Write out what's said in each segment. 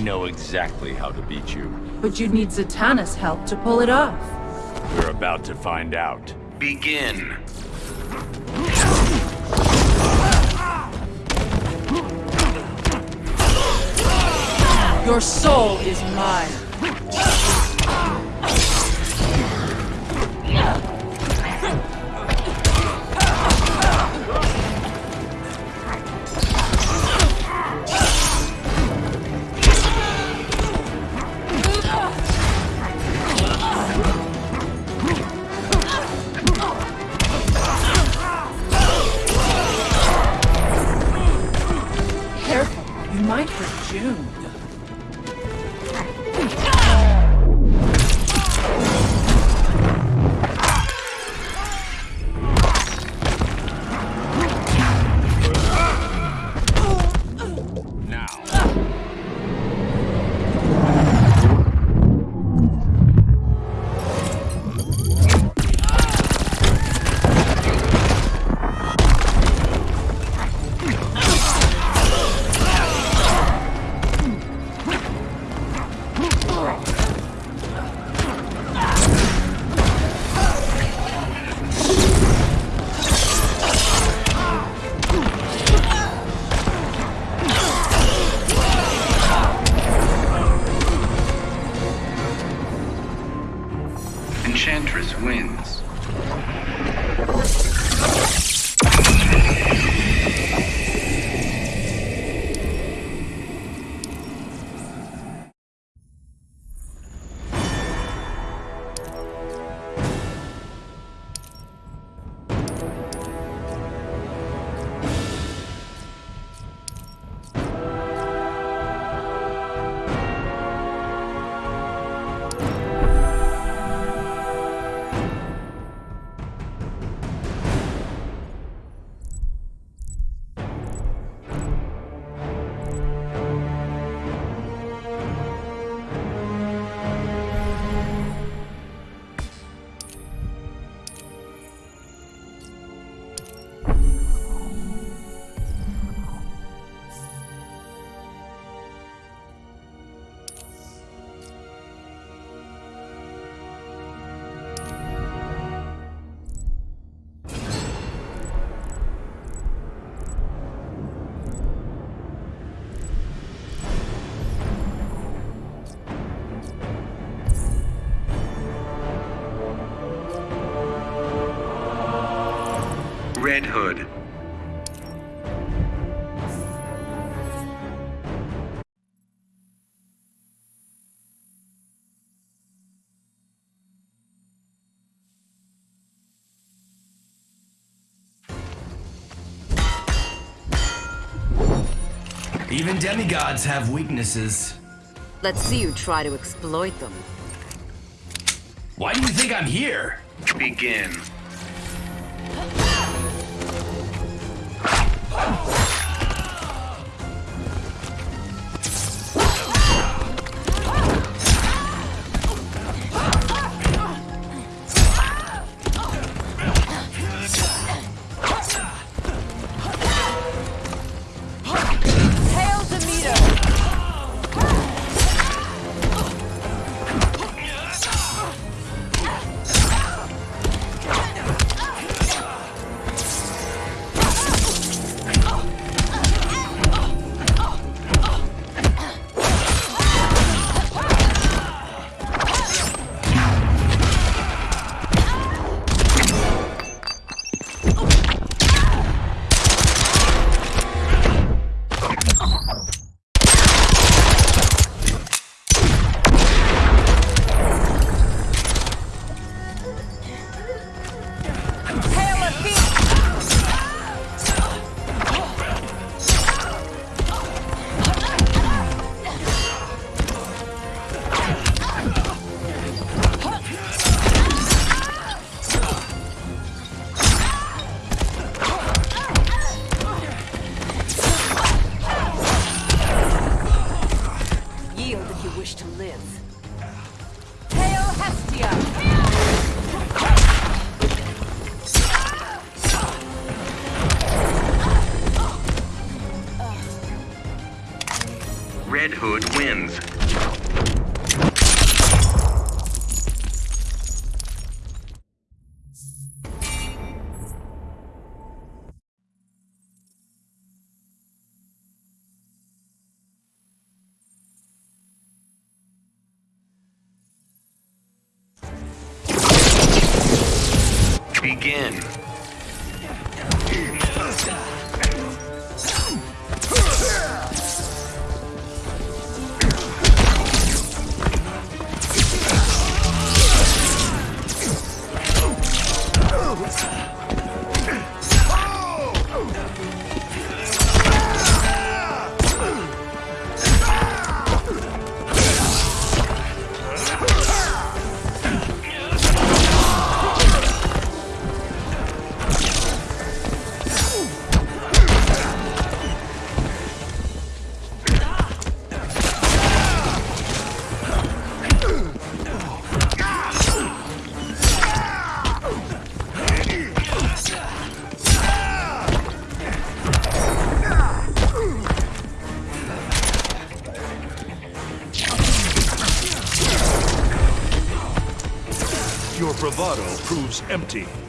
know exactly how to beat you. But you'd need Zatanna's help to pull it off. We're about to find out. Begin. Your soul is mine. Red Hood. Even demigods have weaknesses. Let's see you try to exploit them. Why do you think I'm here? Begin. Empty.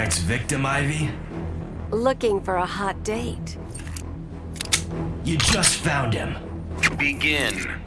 Next victim, Ivy? Looking for a hot date. You just found him. Begin.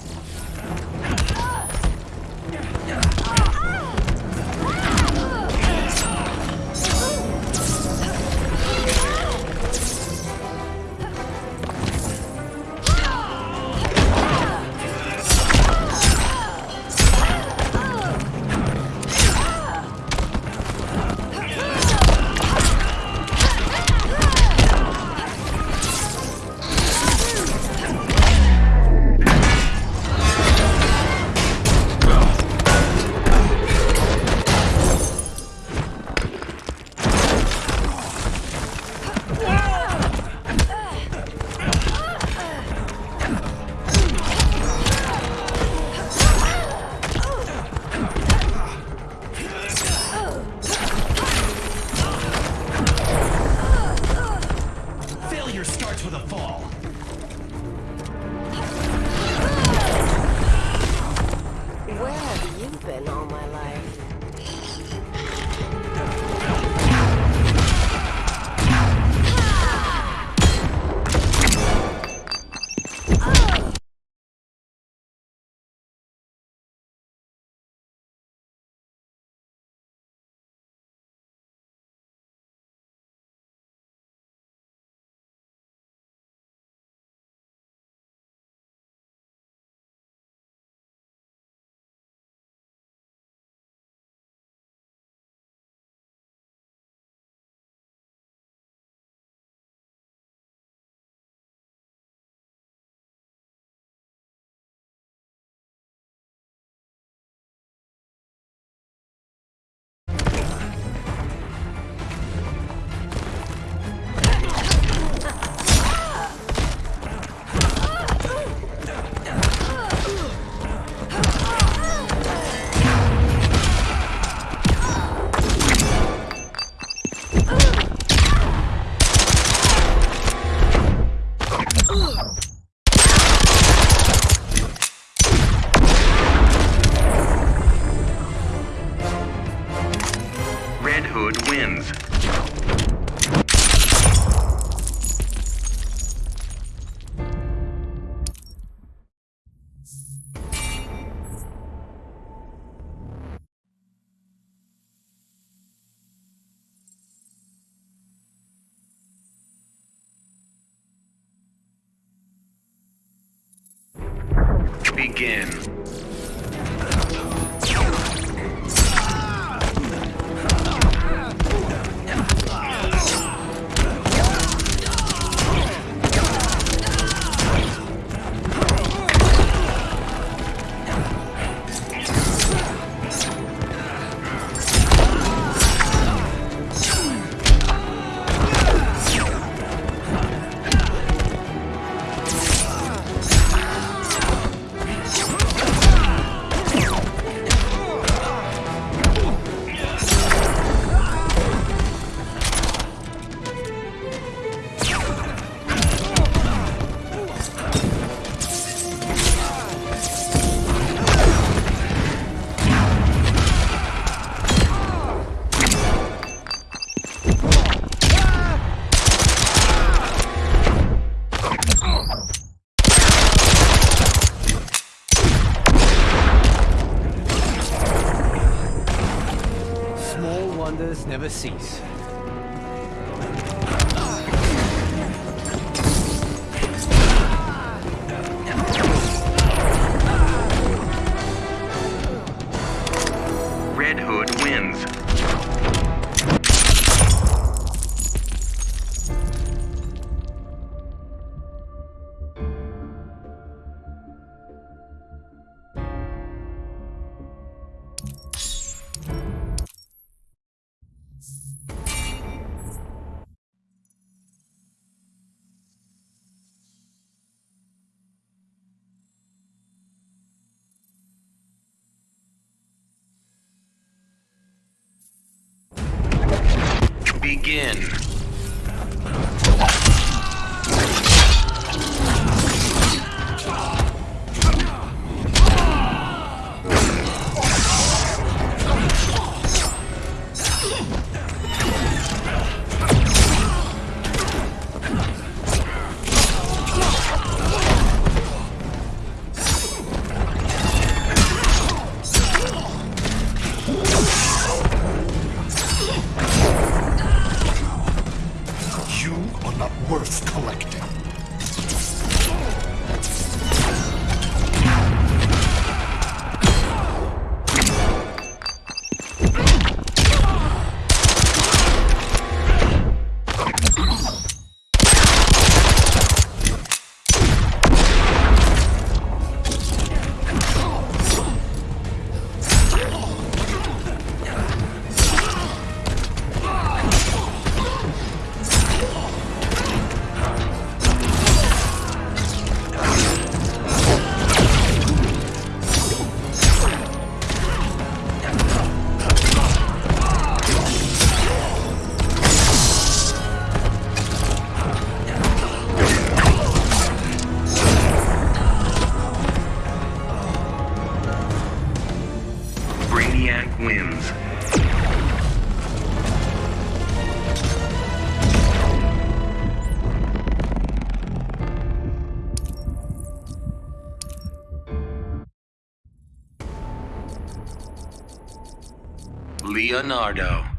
begin. Brainiac wins. Leonardo.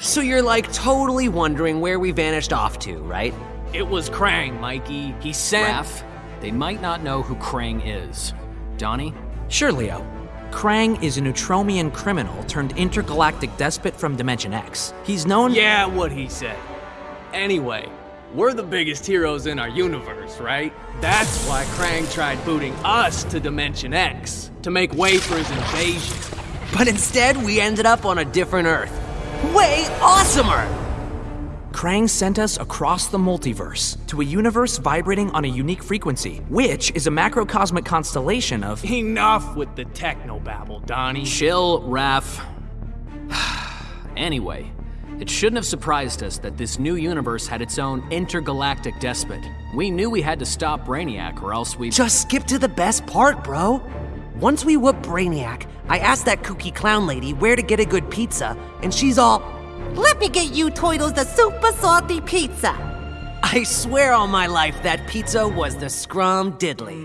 So you're like totally wondering where we vanished off to, right? It was Krang, Mikey. He sent. Raph, they might not know who Krang is. Donnie? Sure, Leo. Krang is a Neutromian criminal turned intergalactic despot from Dimension X. He's known. Yeah, what he said. Anyway, we're the biggest heroes in our universe, right? That's why Krang tried booting us to Dimension X to make way for his invasion. But instead, we ended up on a different Earth. Way awesomer! Krang sent us across the multiverse to a universe vibrating on a unique frequency, which is a macrocosmic constellation of. Enough with the technobabble, Donnie. Chill, Raph. anyway, it shouldn't have surprised us that this new universe had its own intergalactic despot. We knew we had to stop Brainiac or else we. Just skip to the best part, bro. Once we whoop Brainiac, I asked that kooky clown lady where to get a good pizza, and she's all, Let me get you Toidles the super salty pizza. I swear on my life that pizza was the scrum diddly.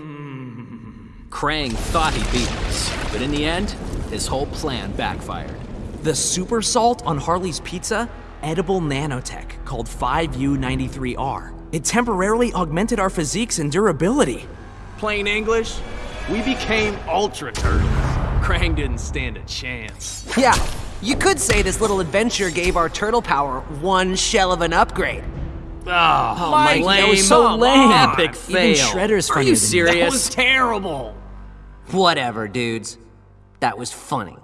Krang thought he beat us, but in the end, his whole plan backfired. The super salt on Harley's pizza? Edible nanotech called 5U93R. It temporarily augmented our physiques and durability. Plain English, we became Ultra Turtles. Krang didn't stand a chance. Yeah, you could say this little adventure gave our turtle power one shell of an upgrade. Ah, oh, Mike, lame. that was so lame. Epic Even fail. Shredder's Are funnier you than you. serious? That was terrible. Whatever, dudes. That was funny.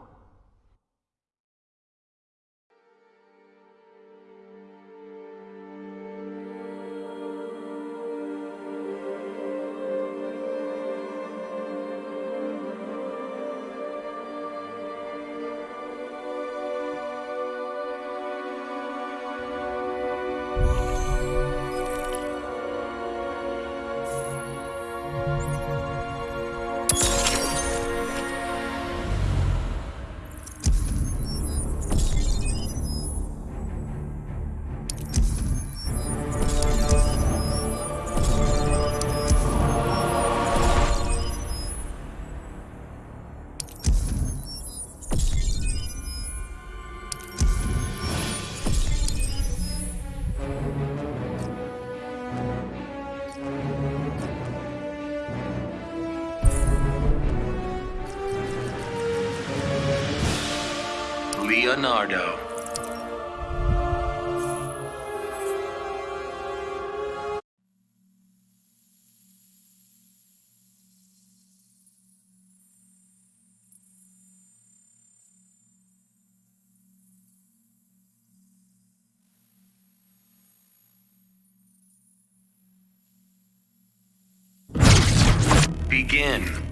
Begin.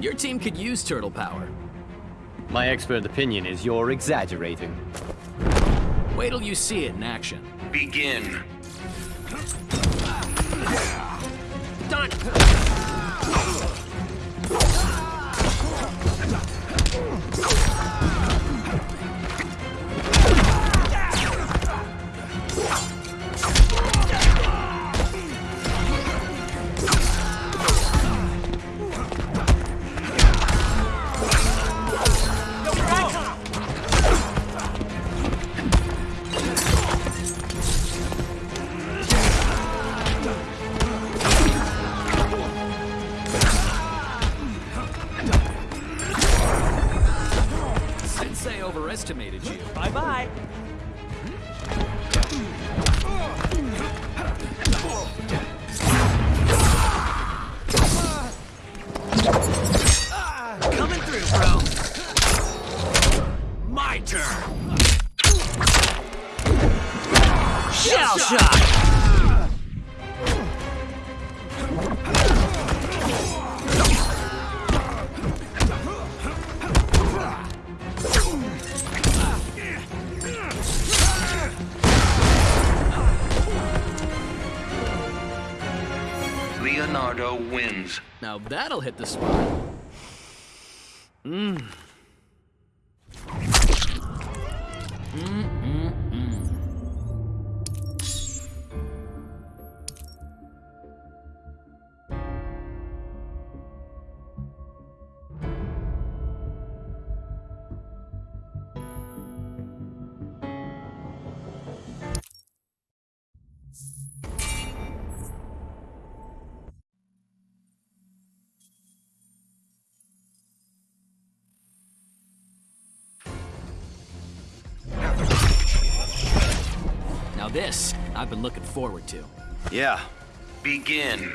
Your team could use turtle power. My expert opinion is you're exaggerating. Wait till you see it in action. Begin. Done! Now that'll hit the spot. forward to. Yeah. Begin.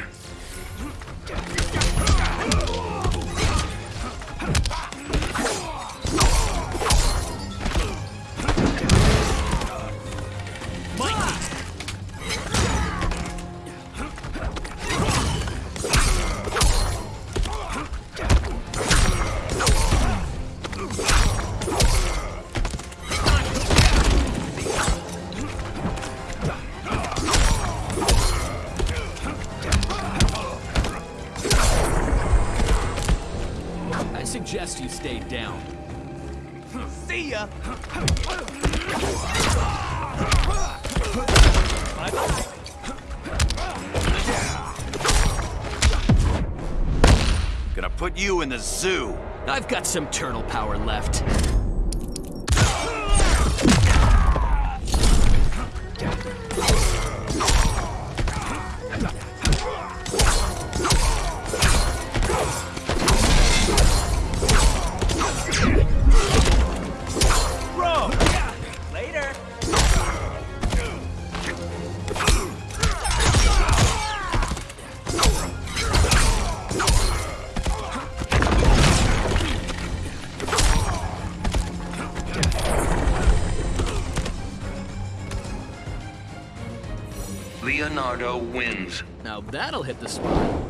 the zoo. I've got some turtle power left. Now that'll hit the spot.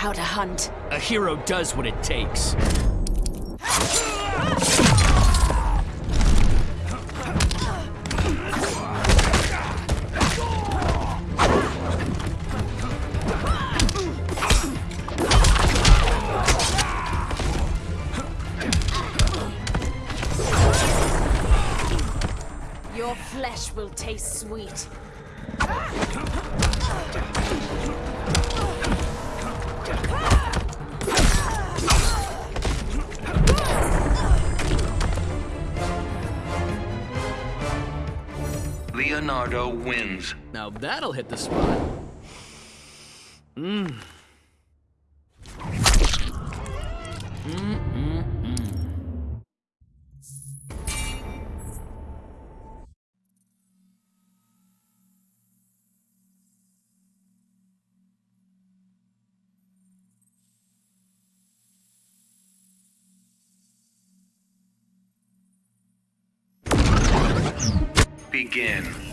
how to hunt. A hero does what it takes. That'll hit the spot. Mmm. Begin.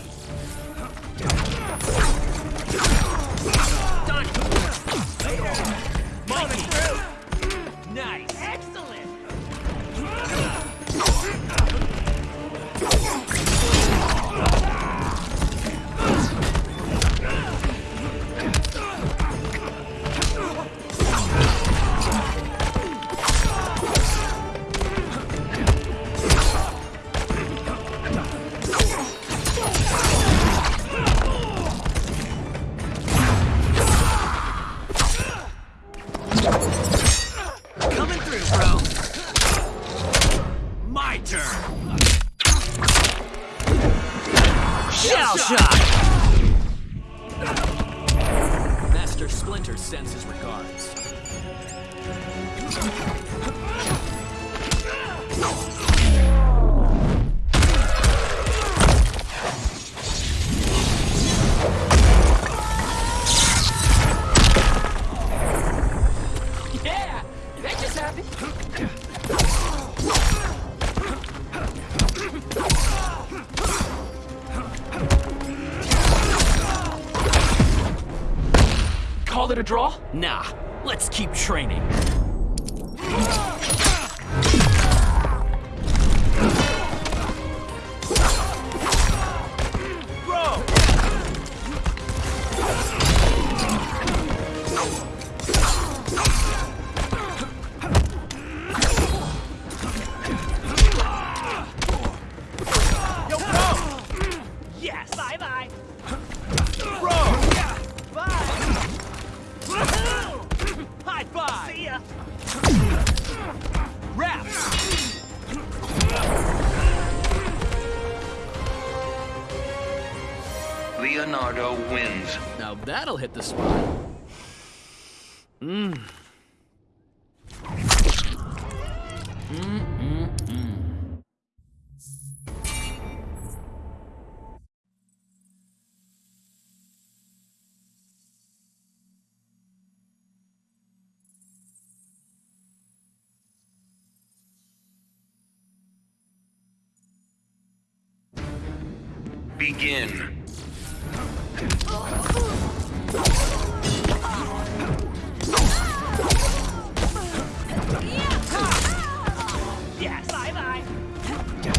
Done. Later. Money. Nice. draw? Nah, let's keep training. Yes. Bye bye.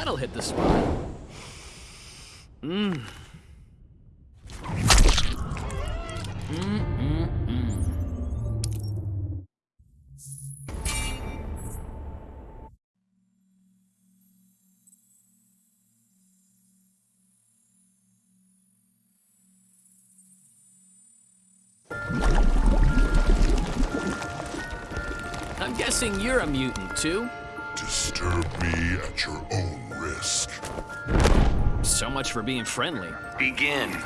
That'll hit the spot. Mmm. I'm guessing you're a mutant, too? much for being friendly. Begin.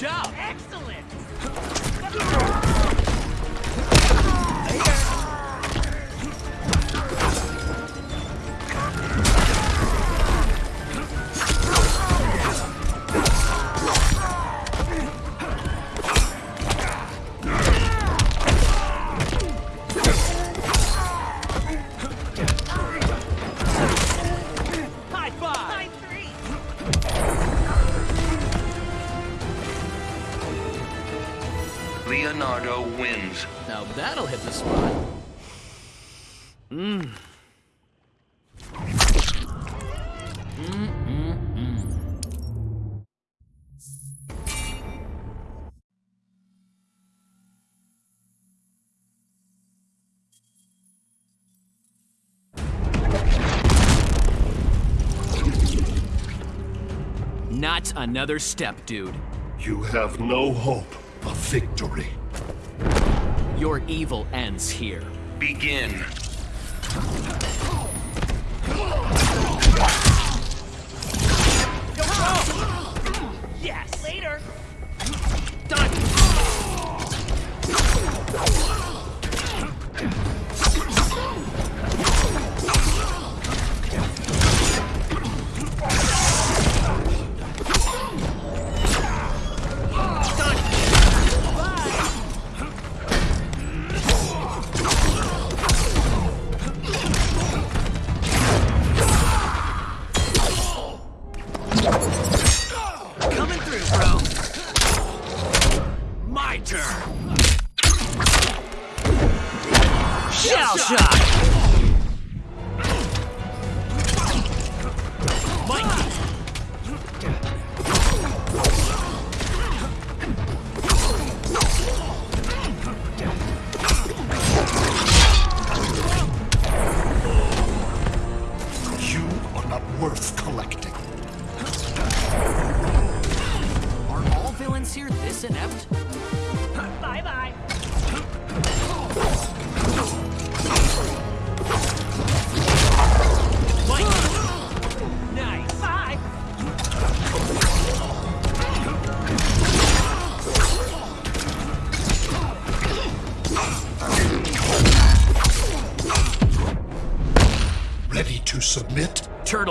job! Excellent! That's another step, dude. You have no hope of victory. Your evil ends here. Begin.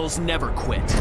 Never quit.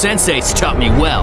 Sensei's taught me well.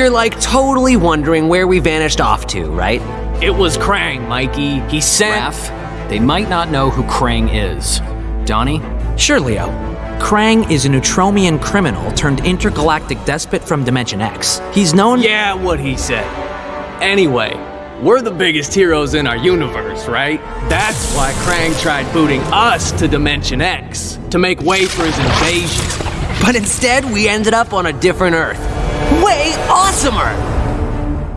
You're like totally wondering where we vanished off to, right? It was Krang, Mikey. He sent. Raph, they might not know who Krang is. Donnie? Sure, Leo. Oh. Krang is a Neutromian criminal turned intergalactic despot from Dimension X. He's known. Yeah, what he said. Anyway, we're the biggest heroes in our universe, right? That's why Krang tried booting us to Dimension X to make way for his invasion. But instead, we ended up on a different Earth. Way awesomer!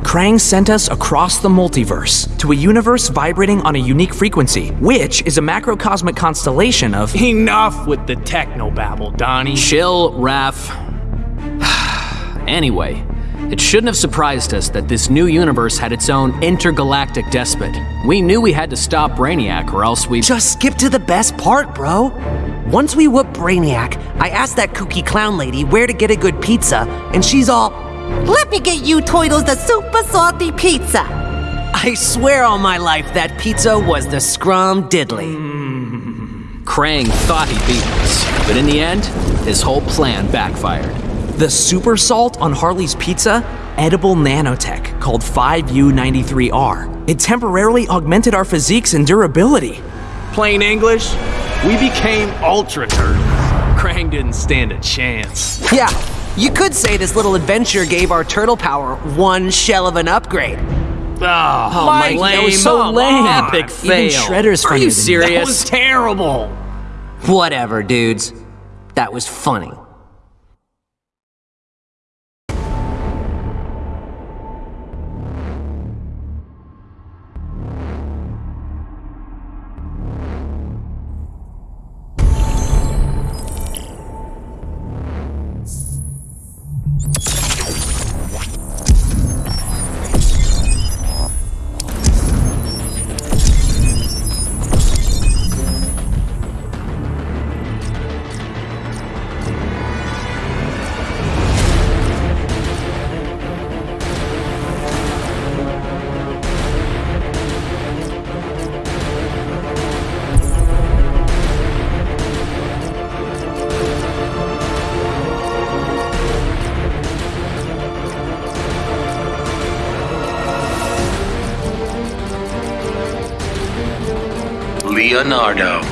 Krang sent us across the multiverse to a universe vibrating on a unique frequency, which is a macrocosmic constellation of. Enough with the technobabble, Donnie. Chill, Raph. anyway, it shouldn't have surprised us that this new universe had its own intergalactic despot. We knew we had to stop Brainiac or else we. Just skip to the best part, bro. Once we whoop Brainiac, I asked that kooky clown lady where to get a good pizza, and she's all, Let me get you Toidles the super salty pizza. I swear on my life that pizza was the scrum diddly. Krang thought he beat us, but in the end, his whole plan backfired. The super salt on Harley's pizza? Edible nanotech called 5U93R. It temporarily augmented our physiques and durability. Plain English, we became ultra turtles. Krang didn't stand a chance. Yeah, you could say this little adventure gave our turtle power one shell of an upgrade. Ah, oh, Mike, that was so lame. Epic Even fail. Shredder's Are you serious? That was terrible. Whatever, dudes. That was funny. Leonardo.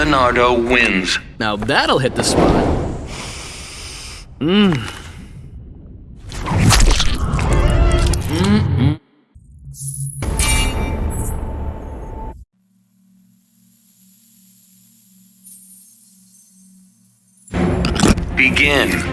Leonardo wins. Now that'll hit the spot. Mmm. Begin.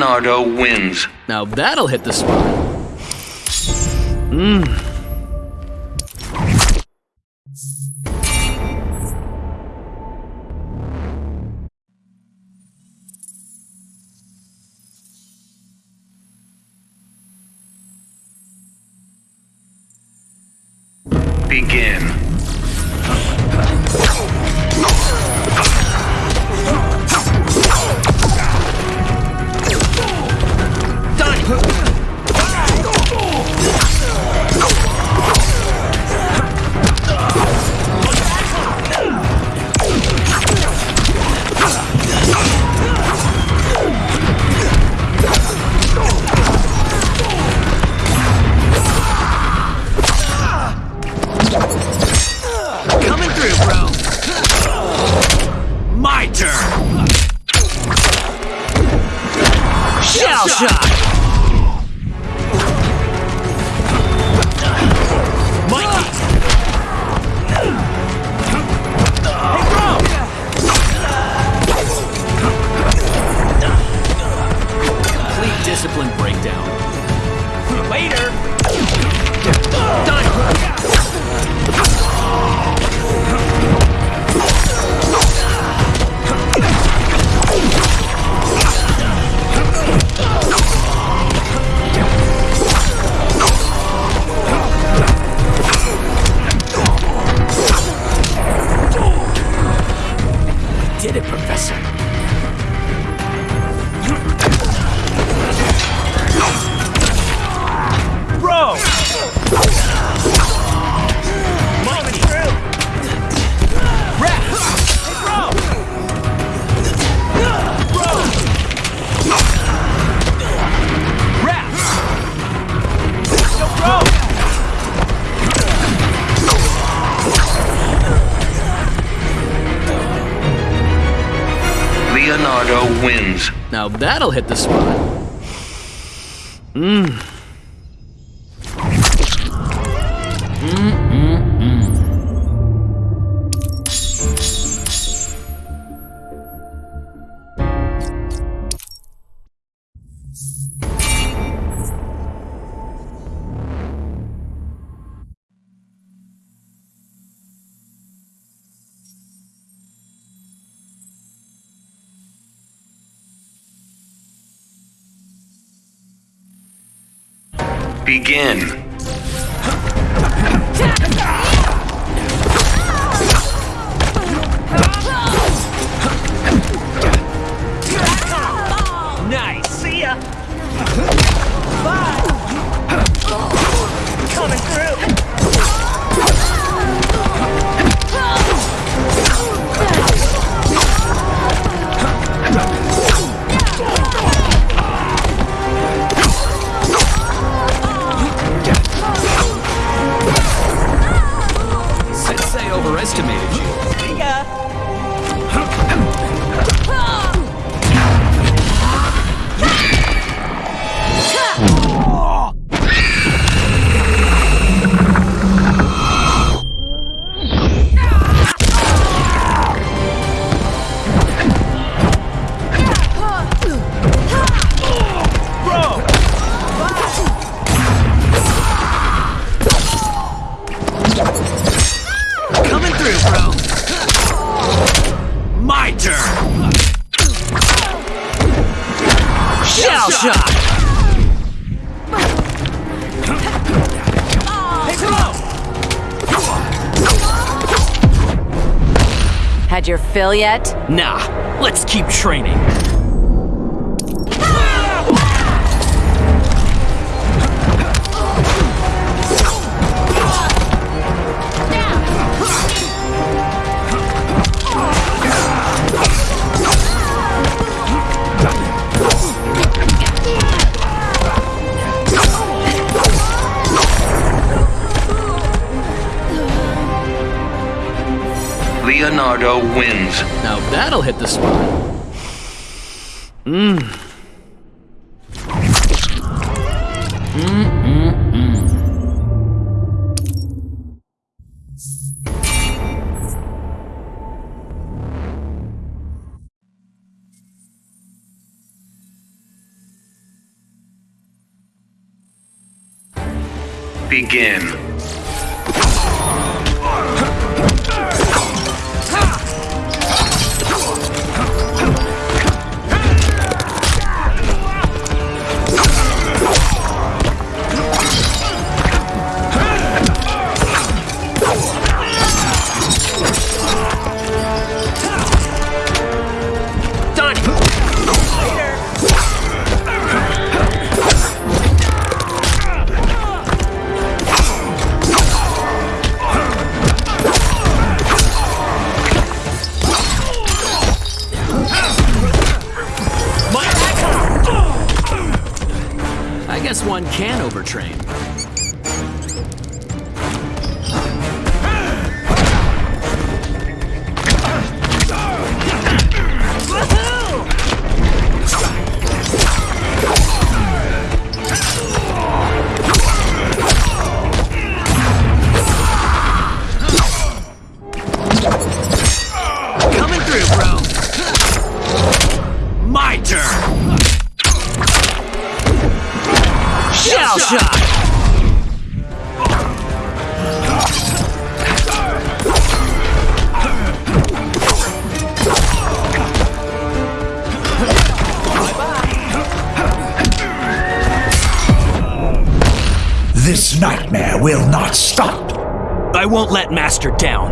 Leonardo wins. Now that'll hit the spot. Mmm. That'll hit the spot. Yet? Nah, let's keep training. Leonardo wins. Now that'll hit the spot. Mmm. This nightmare will not stop. I won't let Master down.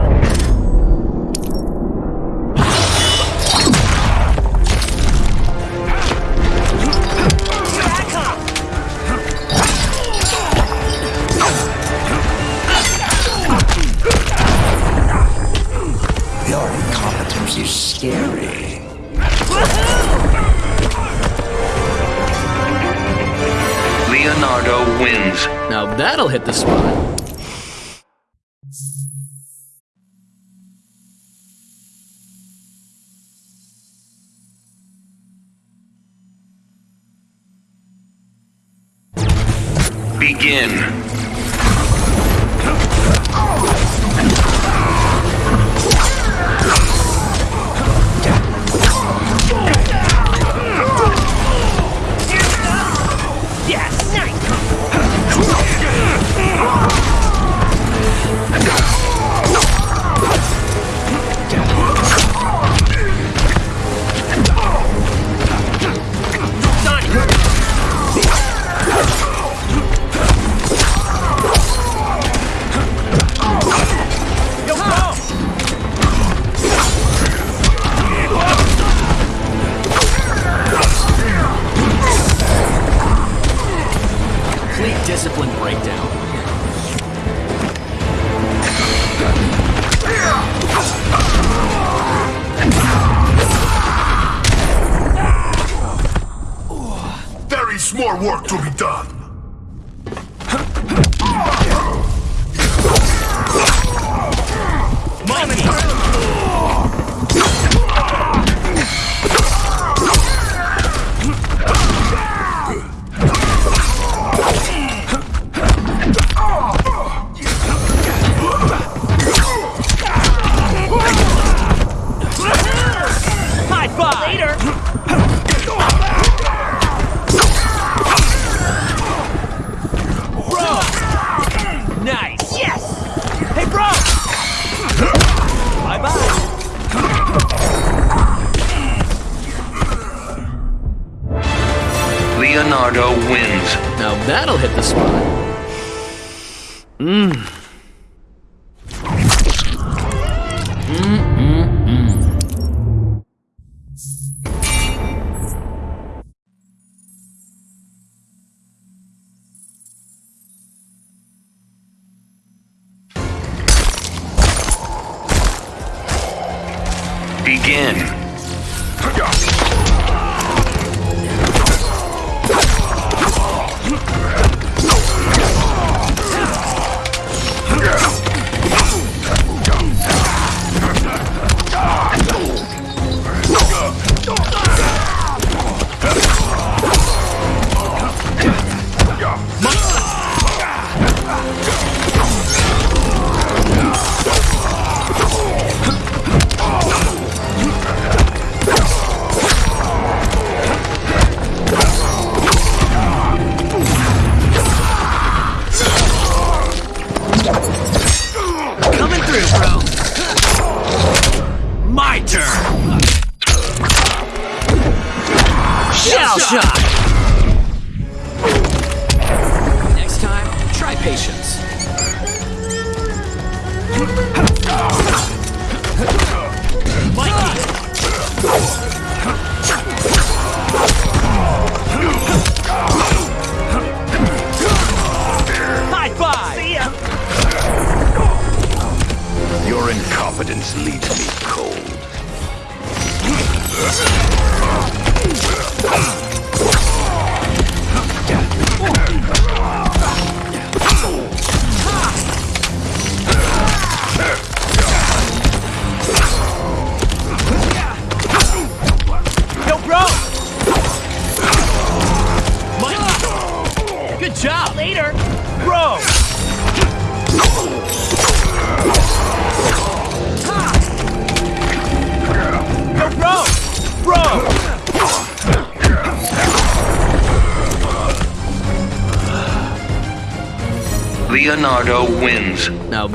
That'll hit the spot.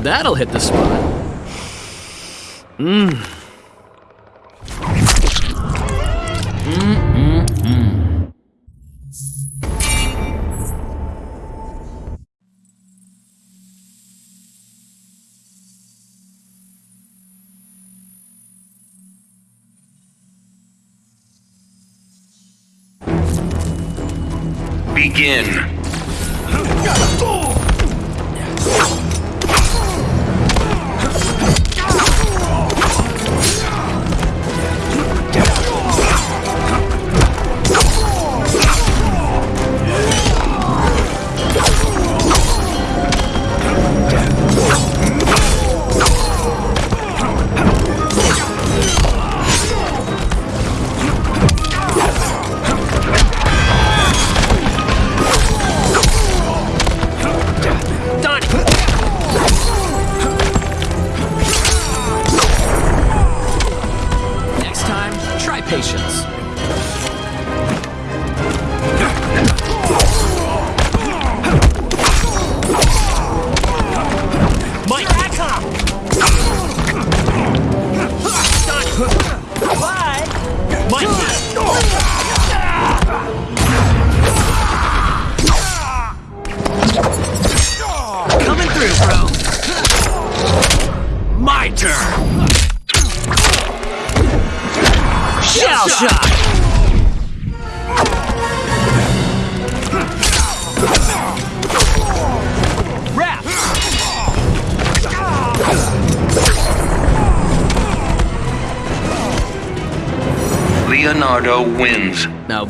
That'll hit the spot.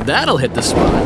That'll hit the spot.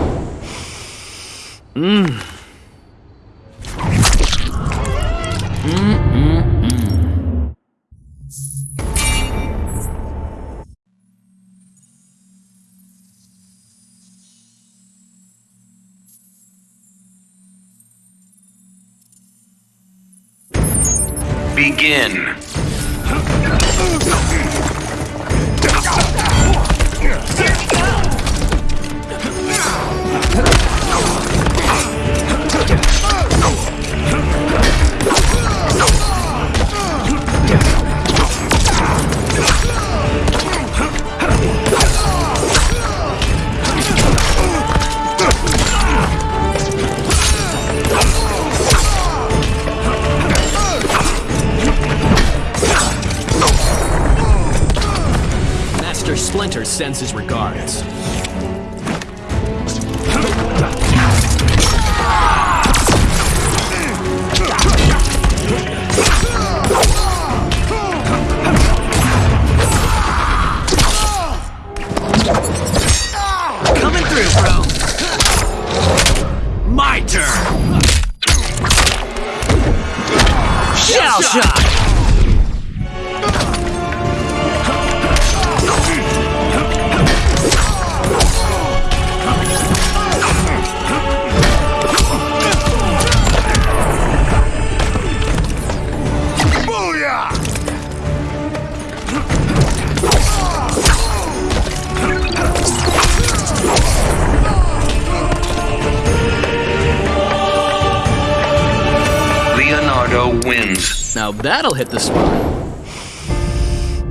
Wins. Now that'll hit the spot.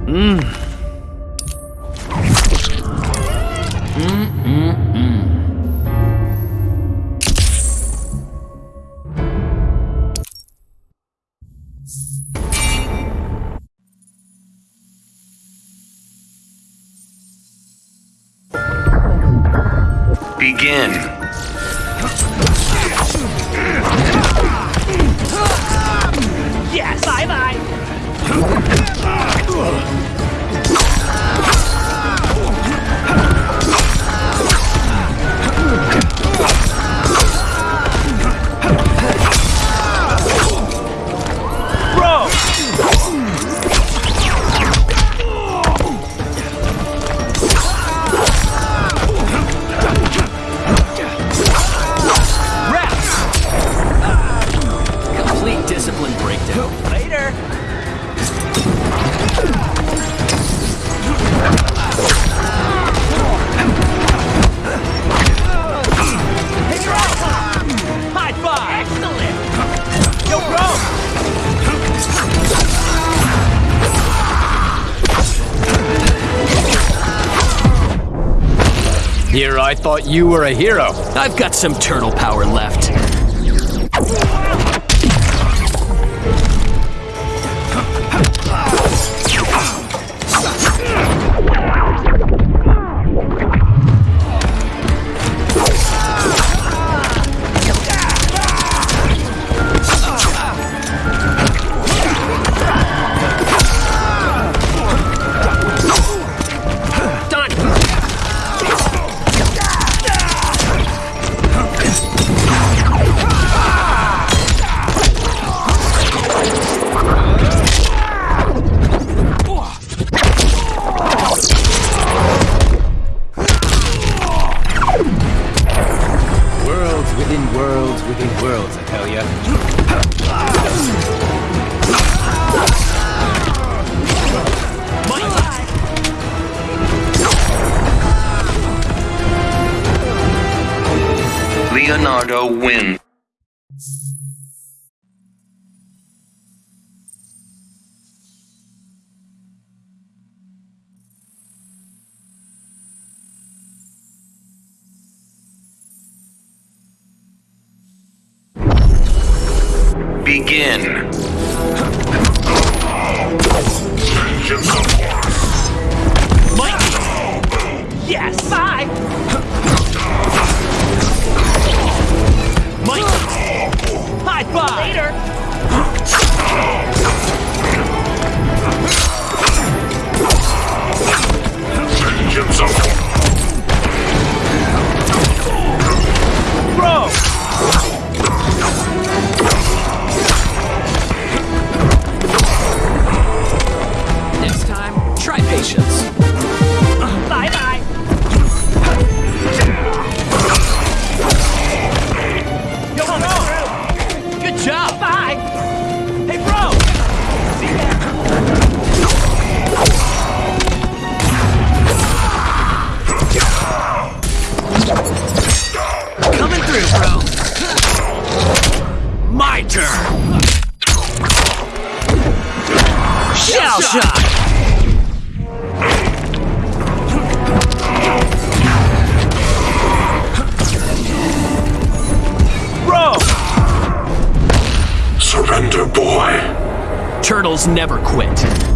Mmm. You were a hero. I've got some turtle power left. Begin. Yes! Bye! Mike! High five! Later! Bro! Patience. Bye bye! Yo, bro! Good job! Bye! Hey, bro! See ya! Coming through, bro. My turn. Shell shock. Never quit.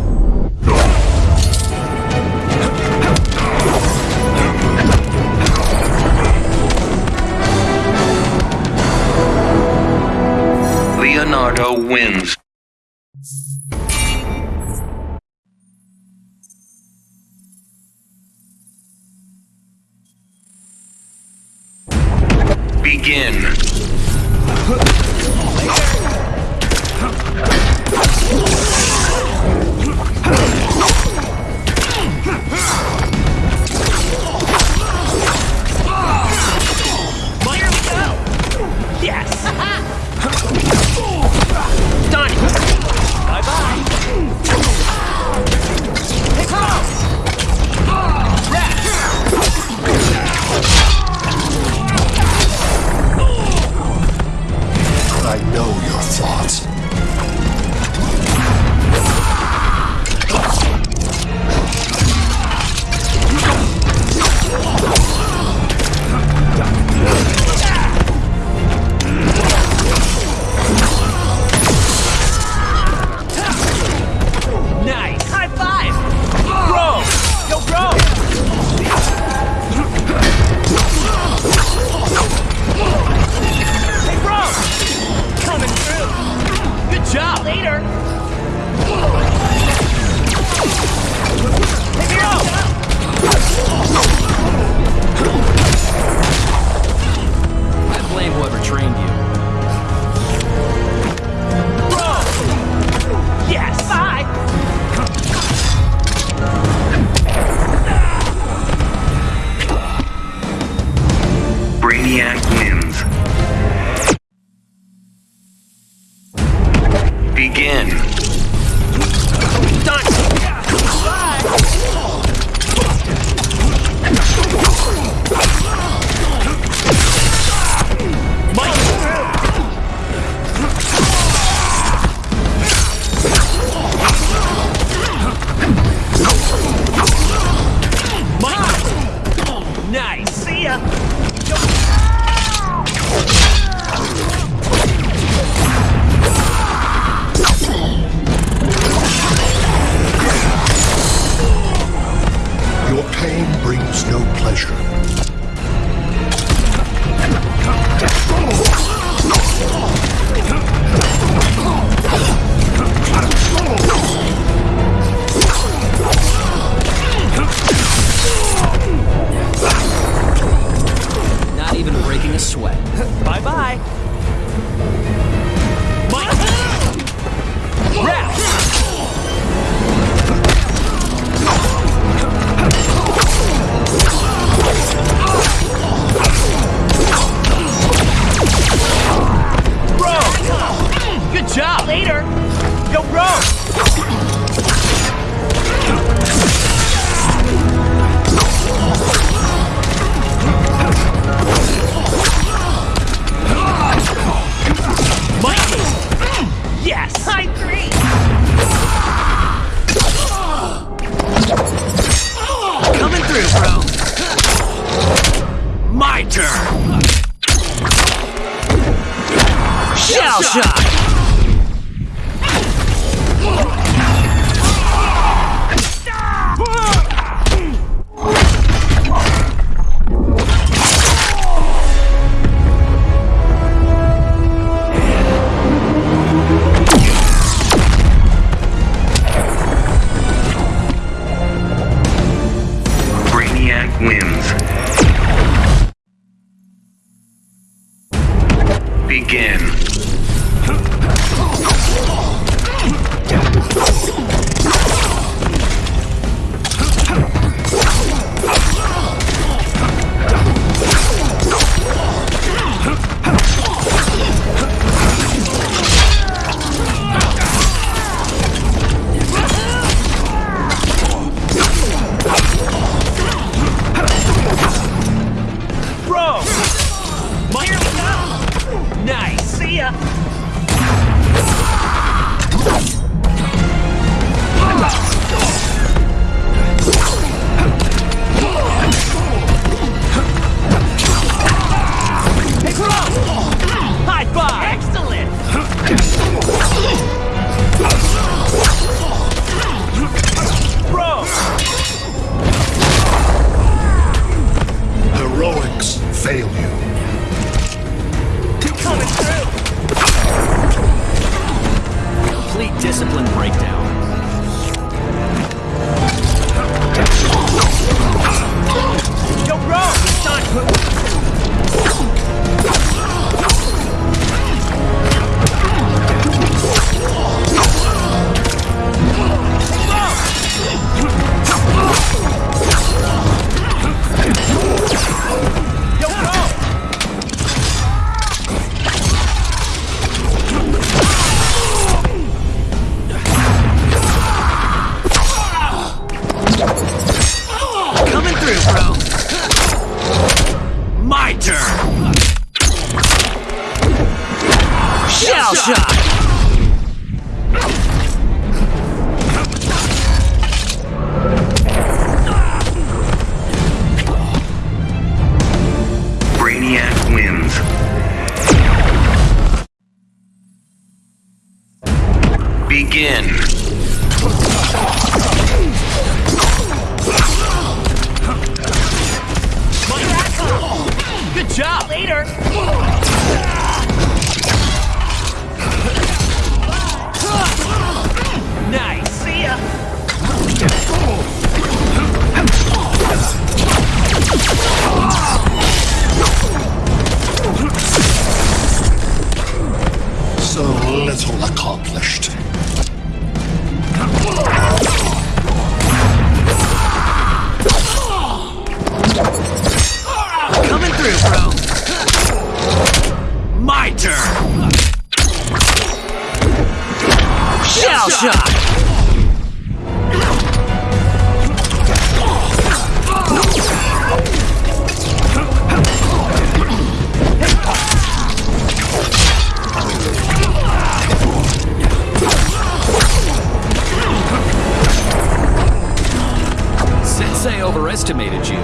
Sensei overestimated you.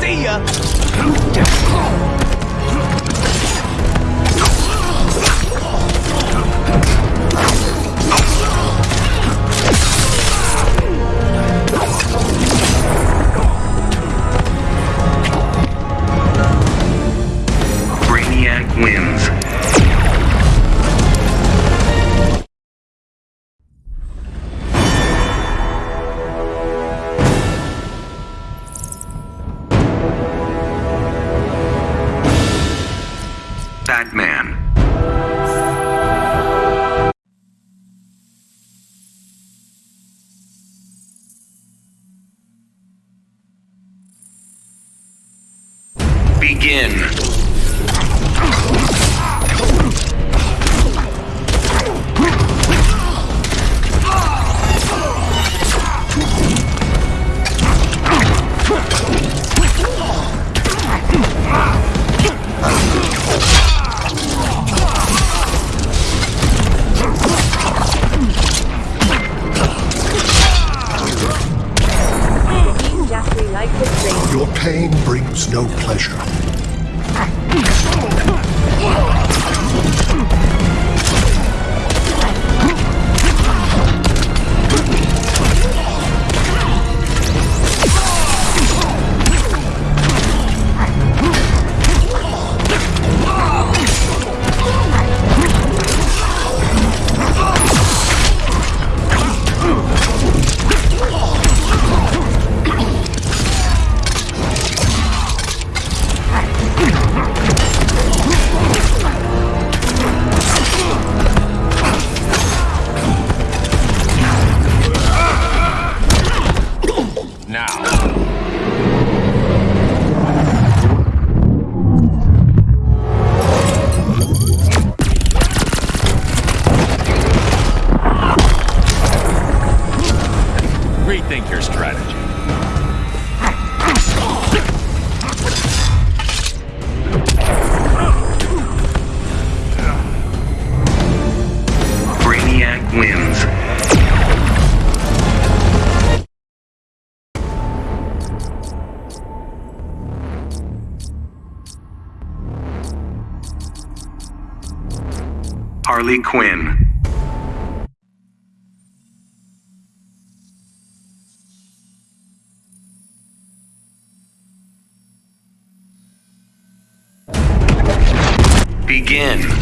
See ya! Harley Quinn. Begin.